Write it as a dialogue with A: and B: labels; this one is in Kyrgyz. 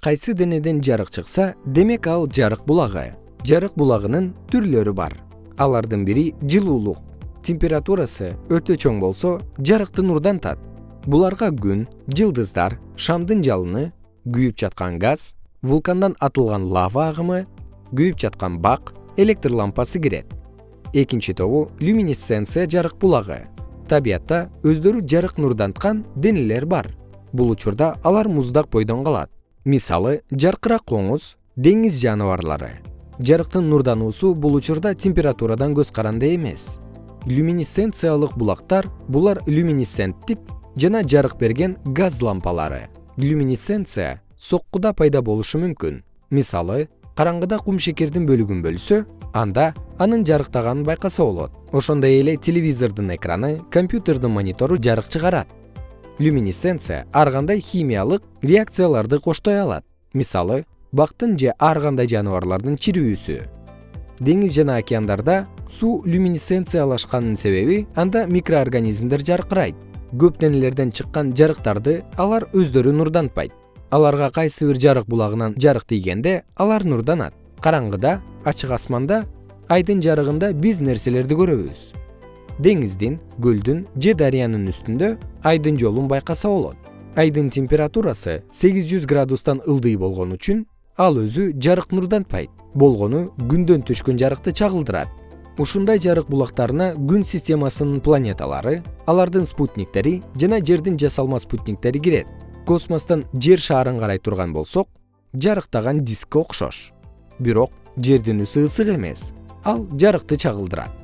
A: кайсы денеден жарык чыкса демек ал жарык булагы. Жарык булагынын түрлөрү бар. Алардын бири жылуулук. Температурасы өтө чоң болсо жарыкты нурдантат буларга күн жылдыздар шамдын жалыны күйүп жаткан газ вулкандан атылган лава агымы күйүп жаткан бак электр лампасы кирет. Экинчи тобу люминесценция жарык булагы. Табиятта өздөрү жарык нурданткан денелер бар. Бул учурда алар муздак бойдон калат мисалы жаркырак коңуз деңиз жаныбарлары. Жарыктын нурдануусу бул учурда температурадан көз каранды эмес. Люминесценциялык булактар булар люминесценттик жана жарык берген газ лампалары. Люминесценция соккуда пайда болушу мүмкүн. Мисалы караңгыда кумшекердин бөлүгүн бөлсө анда анын жарыктаганын байкаса болот. Ошондой эле телевизордун экраны компьютердин монитору жарык чыгарат люминесценция ар кандай химиялык реакцияларды коштой алат. Мисалы бактын же ар кандай жаныбарлардын чирүүсү. Деңиз жана океандарда суу люминесценциялашканын себеби анда микроорганизмдер жаркырайт. Көп денелерден чыккан жарыктарды алар өздөрү нурдантпайт. Аларга кайсы бир жарык булагынан жарык тийгенде алар нурданат. Караңгыда ачык асманда айдын жарыгында биз нерселерди көрөбүз деңиздин көлдүн же дарыянын үстүндө айдын жолун байкаса болот. Айдын температурасы сегиз жүз градустан ылдый болгон үчүн ал өзү жарык нурдантпайт болгону күндөн түшкөн жарыкты чагылдырат. Ушундай жарык булактарына күн системасынын планеталары алардын спутниктери жана жердин жасалма спутниктери кирет. Космостон жер шаарын карай турган болсок жарыктаган дискке окшош. Бирок жердин ысы ысык эмес ал жарыкты чагылдырат